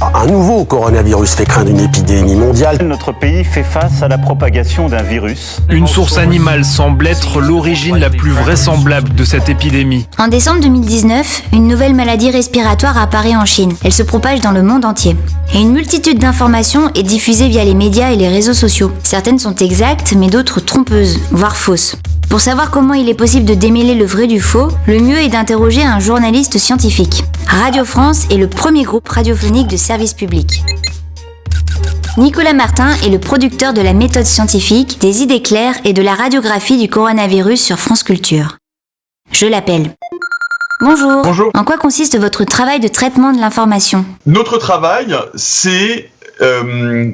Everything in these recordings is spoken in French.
Un nouveau coronavirus fait craindre une épidémie mondiale. Notre pays fait face à la propagation d'un virus. Une source animale semble être l'origine la plus vraisemblable de cette épidémie. En décembre 2019, une nouvelle maladie respiratoire apparaît en Chine. Elle se propage dans le monde entier. Et une multitude d'informations est diffusée via les médias et les réseaux sociaux. Certaines sont exactes, mais d'autres trompeuses, voire fausses. Pour savoir comment il est possible de démêler le vrai du faux, le mieux est d'interroger un journaliste scientifique. Radio France est le premier groupe radiophonique de service public. Nicolas Martin est le producteur de la méthode scientifique, des idées claires et de la radiographie du coronavirus sur France Culture. Je l'appelle. Bonjour. Bonjour. En quoi consiste votre travail de traitement de l'information? Notre travail, c'est euh,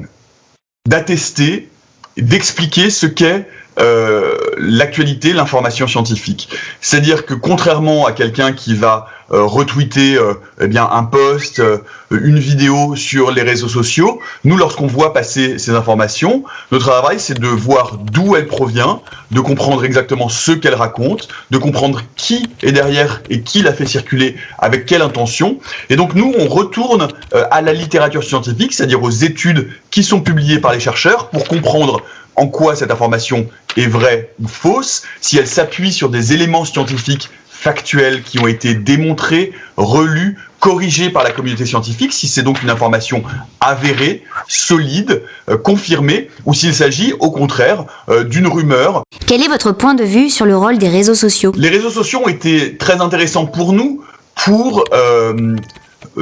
d'attester, d'expliquer ce qu'est euh, l'actualité, l'information scientifique. C'est-à-dire que contrairement à quelqu'un qui va euh, retweeter euh, eh bien un post, euh, une vidéo sur les réseaux sociaux, nous lorsqu'on voit passer ces informations, notre travail c'est de voir d'où elle provient, de comprendre exactement ce qu'elle raconte, de comprendre qui est derrière et qui l'a fait circuler, avec quelle intention. Et donc nous on retourne à la littérature scientifique, c'est-à-dire aux études qui sont publiées par les chercheurs pour comprendre en quoi cette information est vraie ou fausse, si elle s'appuie sur des éléments scientifiques factuels qui ont été démontrés, relus, corrigés par la communauté scientifique, si c'est donc une information avérée, solide, euh, confirmée, ou s'il s'agit au contraire euh, d'une rumeur. Quel est votre point de vue sur le rôle des réseaux sociaux? Les réseaux sociaux ont été très intéressants pour nous pour euh,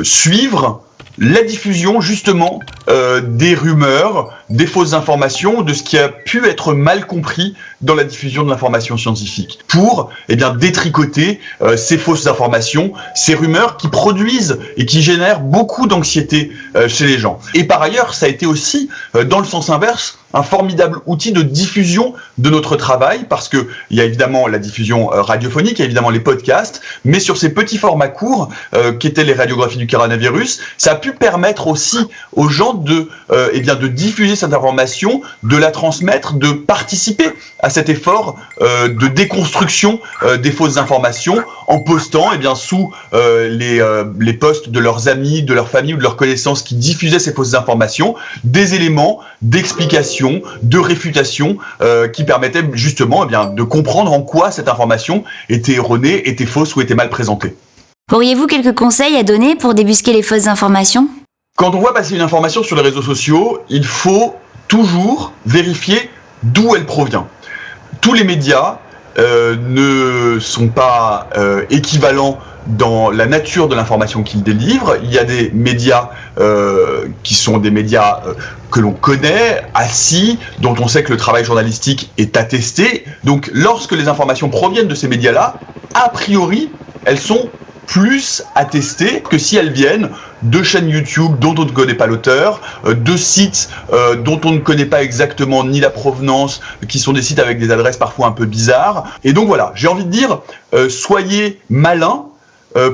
suivre la diffusion justement euh, des rumeurs, des fausses informations, de ce qui a pu être mal compris dans la diffusion de l'information scientifique, pour eh bien détricoter euh, ces fausses informations, ces rumeurs qui produisent et qui génèrent beaucoup d'anxiété euh, chez les gens. Et par ailleurs, ça a été aussi, euh, dans le sens inverse, un formidable outil de diffusion de notre travail, parce que il y a évidemment la diffusion euh, radiophonique, il y a évidemment les podcasts, mais sur ces petits formats courts, euh, qu'étaient les radiographies du coronavirus, ça a pu permettre aussi aux gens de, euh, eh bien, de diffuser cette information, de la transmettre, de participer à cet effort euh, de déconstruction des fausses informations en postant eh bien, sous les, les posts de leurs amis, de leur famille ou de leurs connaissances qui diffusaient ces fausses informations, des éléments d'explication, de réfutation euh, qui permettaient justement eh bien, de comprendre en quoi cette information était erronée, était fausse ou était mal présentée. Auriez-vous quelques conseils à donner pour débusquer les fausses informations? Quand on voit passer une information sur les réseaux sociaux, il faut toujours vérifier d'où elle provient. Tous les médias euh, ne sont pas euh, équivalents dans la nature de l'information qu'ils délivrent. Il y a des médias euh, qui sont des médias que l'on connaît, assis, dont on sait que le travail journalistique est attesté. Donc lorsque les informations proviennent de ces médias-là, a priori, elles sont plus attestées que si elles viennent de chaînes YouTube dont on ne connaît pas l'auteur, euh, de sites euh, dont on ne connaît pas exactement ni la provenance, qui sont des sites avec des adresses parfois un peu bizarres. Et donc voilà, j'ai envie de dire, euh, soyez malins,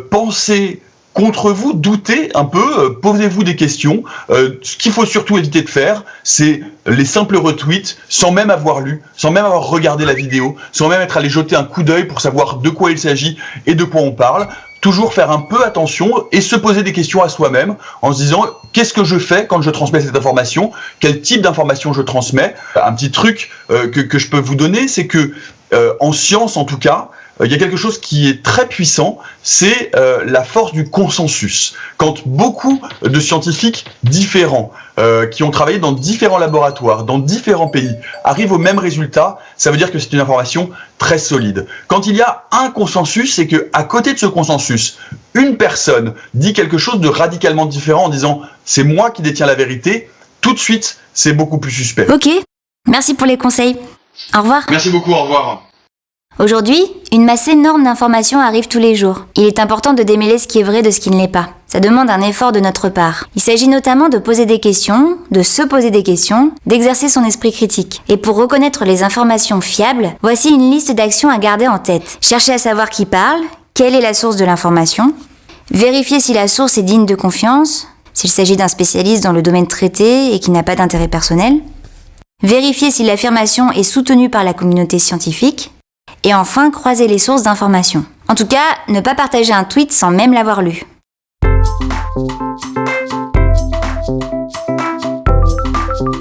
pensez contre vous, doutez un peu, posez-vous des questions. Ce qu'il faut surtout éviter de faire, c'est les simples retweets sans même avoir lu, sans même avoir regardé la vidéo, sans même être allé jeter un coup d'œil pour savoir de quoi il s'agit et de quoi on parle. Toujours faire un peu attention et se poser des questions à soi-même en se disant qu'est-ce que je fais quand je transmets cette information, quel type d'information je transmets? Un petit truc euh, que, je peux vous donner, c'est que euh, en science en tout cas, il y a quelque chose qui est très puissant, c'est euh, la force du consensus. Quand beaucoup de scientifiques différents, euh, qui ont travaillé dans différents laboratoires, dans différents pays, arrivent au même résultat, ça veut dire que c'est une information très solide. Quand il y a un consensus, c'est que à côté de ce consensus, une personne dit quelque chose de radicalement différent en disant c'est moi qui détiens la vérité, tout de suite, c'est beaucoup plus suspect. Ok, merci pour les conseils. Au revoir. Merci beaucoup, au revoir. Aujourd'hui, une masse énorme d'informations arrive tous les jours. Il est important de démêler ce qui est vrai de ce qui ne l'est pas. Ça demande un effort de notre part. Il s'agit notamment de poser des questions, de se poser des questions, d'exercer son esprit critique. Et pour reconnaître les informations fiables, voici une liste d'actions à garder en tête. Chercher à savoir qui parle, quelle est la source de l'information, vérifier si la source est digne de confiance, s'il s'agit d'un spécialiste dans le domaine traité et qui n'a pas d'intérêt personnel, vérifier si l'affirmation est soutenue par la communauté scientifique, et enfin croiser les sources d'informations. En tout cas, ne pas partager un tweet sans même l'avoir lu.